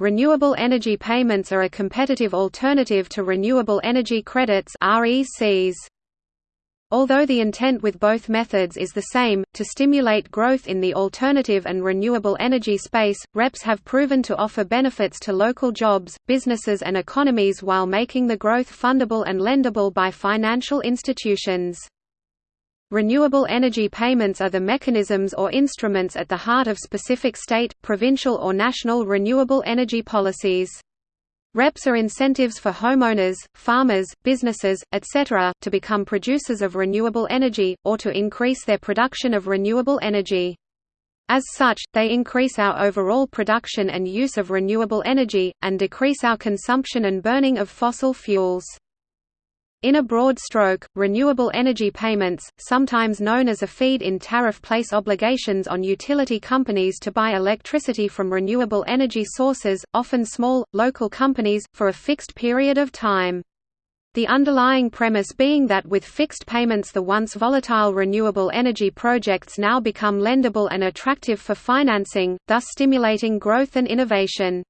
Renewable energy payments are a competitive alternative to renewable energy credits RECs. Although the intent with both methods is the same, to stimulate growth in the alternative and renewable energy space, REPs have proven to offer benefits to local jobs, businesses and economies while making the growth fundable and lendable by financial institutions. Renewable energy payments are the mechanisms or instruments at the heart of specific state, provincial or national renewable energy policies. REPs are incentives for homeowners, farmers, businesses, etc., to become producers of renewable energy, or to increase their production of renewable energy. As such, they increase our overall production and use of renewable energy, and decrease our consumption and burning of fossil fuels. In a broad stroke, renewable energy payments, sometimes known as a feed-in tariff place obligations on utility companies to buy electricity from renewable energy sources, often small, local companies, for a fixed period of time. The underlying premise being that with fixed payments the once volatile renewable energy projects now become lendable and attractive for financing, thus stimulating growth and innovation.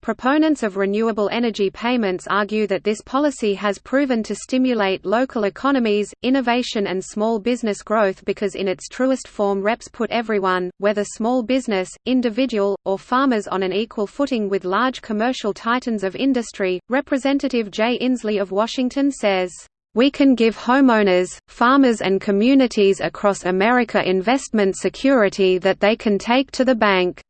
Proponents of renewable energy payments argue that this policy has proven to stimulate local economies, innovation and small business growth because in its truest form REPs put everyone, whether small business, individual, or farmers on an equal footing with large commercial titans of industry. Representative Jay Inslee of Washington says, we can give homeowners, farmers and communities across America investment security that they can take to the bank.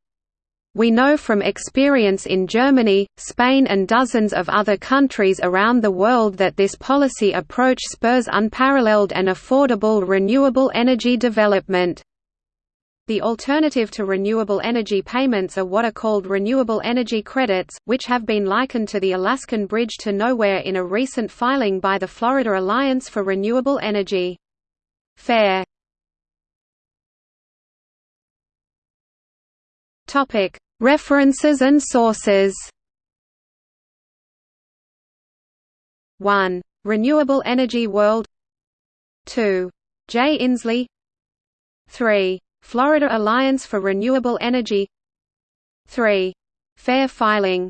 We know from experience in Germany, Spain and dozens of other countries around the world that this policy approach spurs unparalleled and affordable renewable energy development. The alternative to renewable energy payments are what are called renewable energy credits, which have been likened to the Alaskan Bridge to Nowhere in a recent filing by the Florida Alliance for Renewable Energy. FARE Topic: References and sources 1. Renewable Energy World 2. Jay Inslee 3. Florida Alliance for Renewable Energy 3. FARE Filing